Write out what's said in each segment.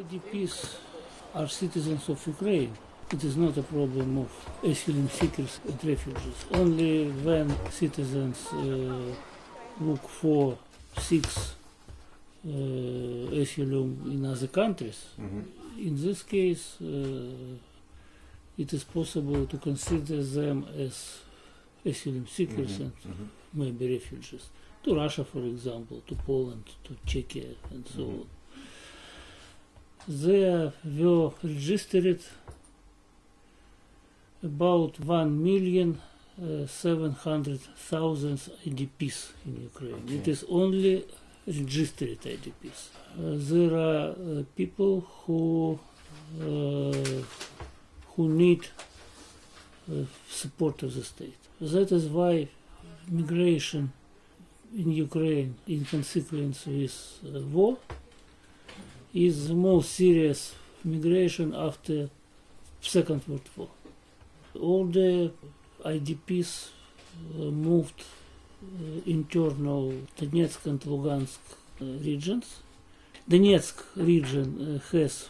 IDPs are citizens of Ukraine. It is not a problem of asylum seekers and refugees. Only when citizens uh, look for six uh, asylum in other countries, Mhm. in this case, uh, it is possible to consider them as asylum seekers Mhm. and Mhm. maybe refugees to Russia, for example, to Poland, to Czechia, and so Mhm. on. There were registered about one million uh, seven hundred thousand IDPs in Ukraine. It Okay. is only registered IDPs. Uh, there are uh, people who uh, who need support of the state. That is why migration in Ukraine, in consequence with war, is the most serious migration after Second World War. All the IDPs uh, moved uh, internal Donetsk and Lugansk uh, regions. Donetsk region has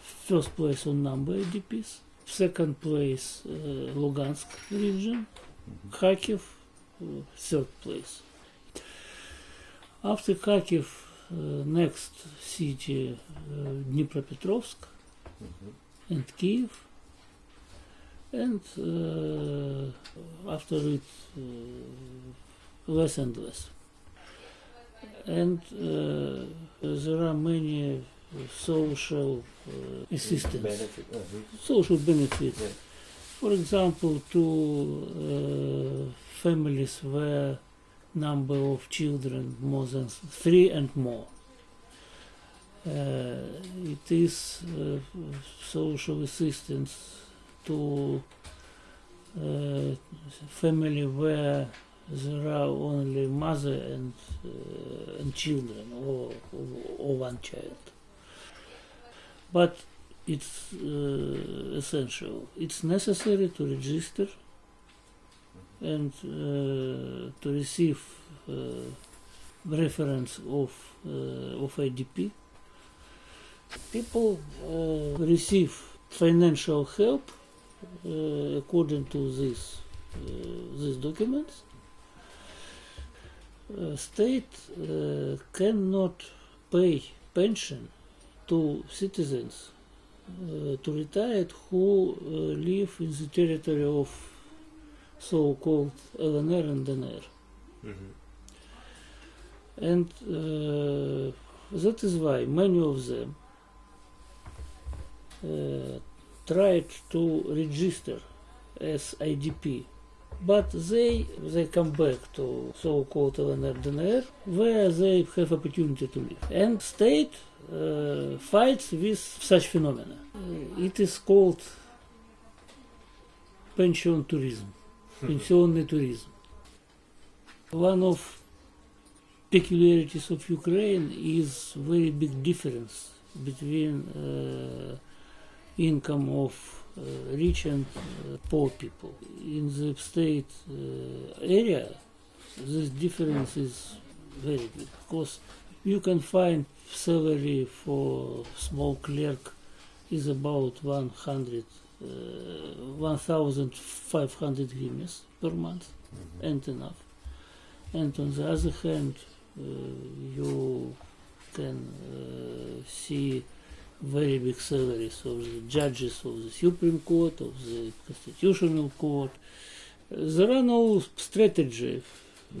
first place on number IDPs, second place Lugansk region, Kharkiv uh, third place. After Kharkiv, next city Dnipropetrovsk Mhm. and Kiev, and uh, after it less and less. And uh, there are many social uh, assistance, Benefit. mhm. social benefits. Yeah. For example, to uh, families where number of children more than three and more. It is uh, social assistance to uh, family where there are only mother and uh, and children or, or or one child. But it's uh, essential. It's necessary to register and uh, to receive reference of of IDP. People uh, receive financial help uh, according to this uh, these documents. Uh, state uh, cannot pay pension to citizens uh, to retired who uh, live in the territory of so-called LNR and DNR. Mhm. And uh, that is why many of them uh, tried to register as IDP but they they come back to so-called LNR DNR where they have opportunity to live and state uh, fights with such phenomena. Uh, it is called pension tourism, hmm. pensionary tourism. One of peculiarities of Ukraine is very big difference between uh, income of uh, rich and uh, poor people. In the state uh, area, this difference is very big because you can find salary for small clerk is about 100 uh, 1500 hryvnias per month Mhm. and enough and on the other hand uh, you can uh, see very big salaries of the judges of the Supreme Court, of the Constitutional Court. There are no strategy, uh,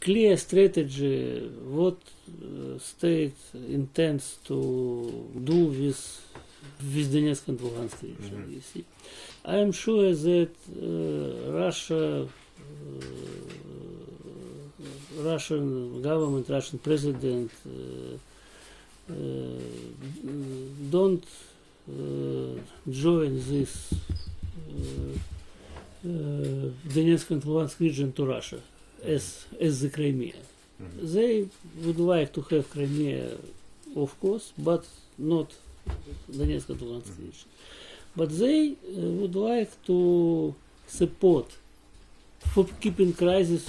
clear strategy what uh, state intends to do with with Donetsk and Luhansk region. Mhm. You see, I am sure that uh, Russia. Uh, Russian government, Russian president uh, don't uh, join this uh, uh, Donetsk and Luhansk region to Russia as as the Crimea. Mhm. They would like to have Crimea, of course, but not Donetsk and Luhansk Mhm. region. But they uh, would like to support for keeping crisis.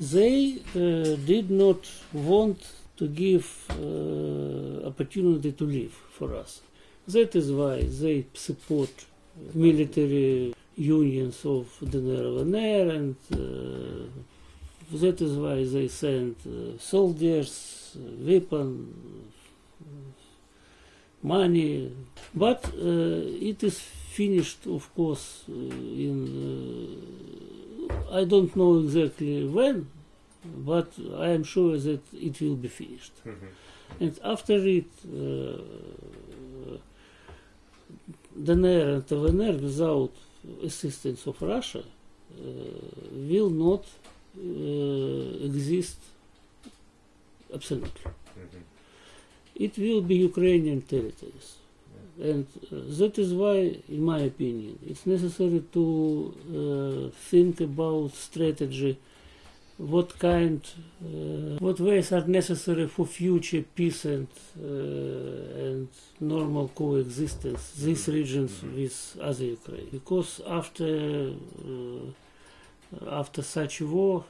They uh, did not want to give uh, opportunity to live for us. That is why they support military unions of DNR LNR and uh, that is why they send uh, soldiers, weapons, money. But uh, it is finished, of course, uh, in uh, I don't know exactly when, but I am sure that it will be finished. Mhm. And after it, uh, DNR and LNR, without assistance of Russia, uh, will not uh, exist absolutely. Mhm. It will be Ukrainian territories. And uh, that is why, in my opinion, it's necessary to uh, think about strategy, what kind, uh, what ways are necessary for future peace and uh, and normal coexistence these regions Mhm. with other Ukraine. Because after uh, after such a war,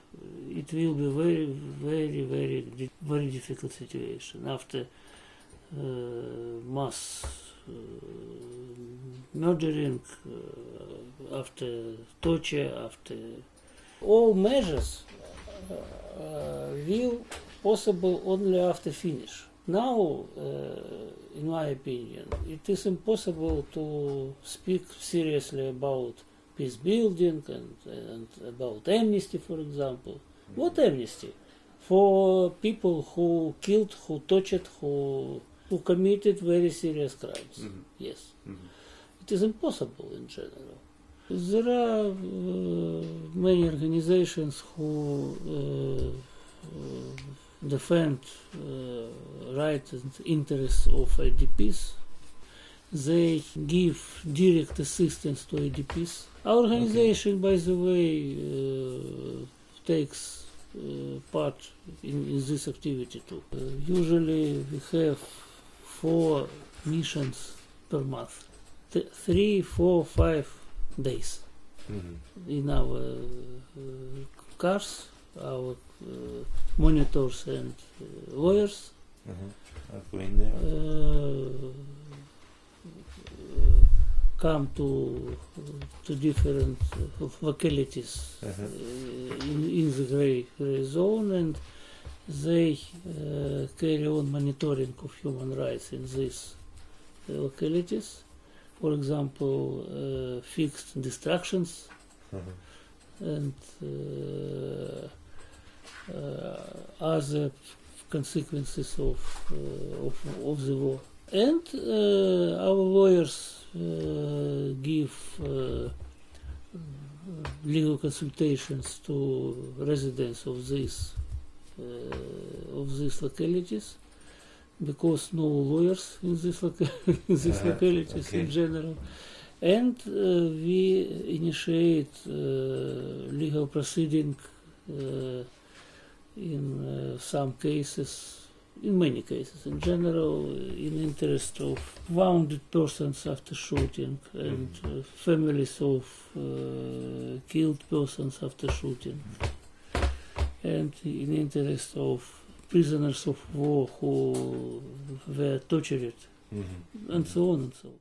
it will be very, very, very, very difficult situation. After uh, mass uh, murdering, uh, after torture, after all measures will possible only after finish. Now, uh, in my opinion, it is impossible to speak seriously about peace building and, and about amnesty, for example. What amnesty? For people who killed, who tortured, who who committed very serious crimes. Mhm. Yes, Mhm. it is impossible in general. There are uh, many organizations who uh, defend uh, rights and interests of IDPs. They give direct assistance to IDPs. Our organization, by the way, uh, takes uh, part in, in this activity too. Uh, usually we have four missions per month. Th- three, four, five days Mhm. in our uh, cars, our uh, monitors and uh, lawyers Mhm. I've been there. uh, come to to different uh, localities Mhm. uh, in, in the gray, gray zone and they uh, carry on monitoring of human rights in these uh, localities. For example, uh, fixed distractions Mhm. and uh, uh, other consequences of, of, of the war. And our lawyers give legal consultations to residents of these uh, of these localities because no lawyers in this, loca- in these Uh-huh, localities in general. And uh, we initiate uh, legal proceeding uh, in uh, some cases in many cases in general uh, in interest of wounded persons after shooting and uh, families of uh, killed persons after shooting. And in interest of prisoners of war who were tortured Mhm. and so on and so on